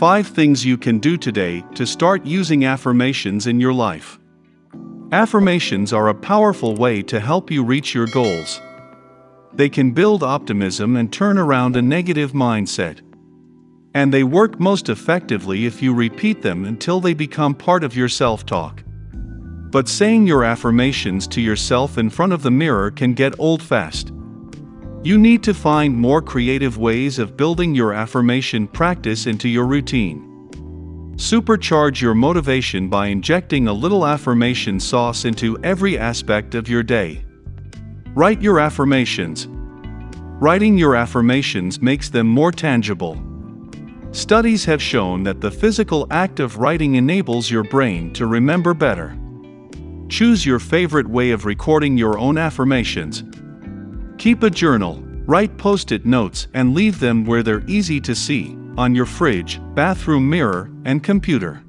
5 things you can do today to start using affirmations in your life. Affirmations are a powerful way to help you reach your goals. They can build optimism and turn around a negative mindset. And they work most effectively if you repeat them until they become part of your self talk. But saying your affirmations to yourself in front of the mirror can get old fast. You need to find more creative ways of building your affirmation practice into your routine. Supercharge your motivation by injecting a little affirmation sauce into every aspect of your day. Write your affirmations. Writing your affirmations makes them more tangible. Studies have shown that the physical act of writing enables your brain to remember better. Choose your favorite way of recording your own affirmations. Keep a journal, write post it notes, and leave them where they're easy to see on your fridge, bathroom mirror, and computer.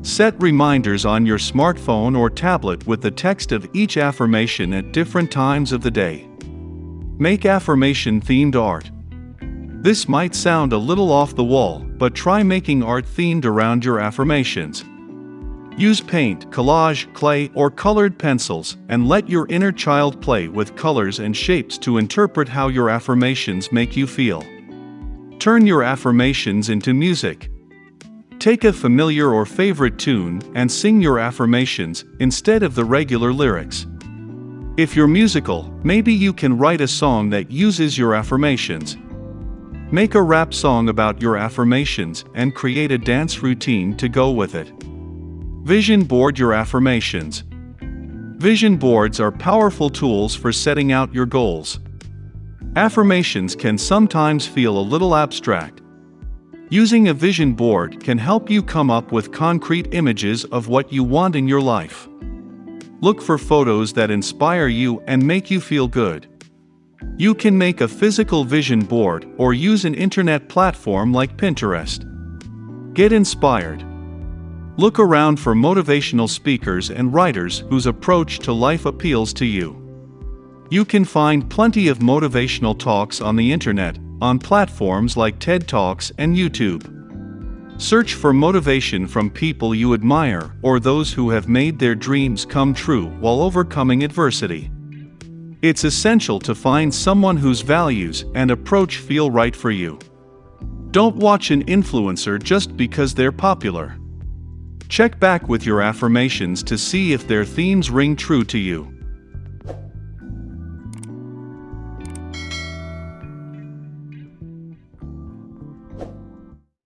Set reminders on your smartphone or tablet with the text of each affirmation at different times of the day. Make affirmation themed art. This might sound a little off the wall, but try making art themed around your affirmations. Use paint, collage, clay, or colored pencils, and let your inner child play with colors and shapes to interpret how your affirmations make you feel. Turn your affirmations into music. Take a familiar or favorite tune and sing your affirmations instead of the regular lyrics. If you're musical, maybe you can write a song that uses your affirmations. Make a rap song about your affirmations and create a dance routine to go with it. Vision board your affirmations. Vision boards are powerful tools for setting out your goals. Affirmations can sometimes feel a little abstract. Using a vision board can help you come up with concrete images of what you want in your life. Look for photos that inspire you and make you feel good. You can make a physical vision board or use an internet platform like Pinterest. Get inspired. Look around for motivational speakers and writers whose approach to life appeals to you. You can find plenty of motivational talks on the internet, on platforms like TED Talks and YouTube. Search for motivation from people you admire or those who have made their dreams come true while overcoming adversity. It's essential to find someone whose values and approach feel right for you. Don't watch an influencer just because they're popular. Check back with your affirmations to see if their themes ring true to you.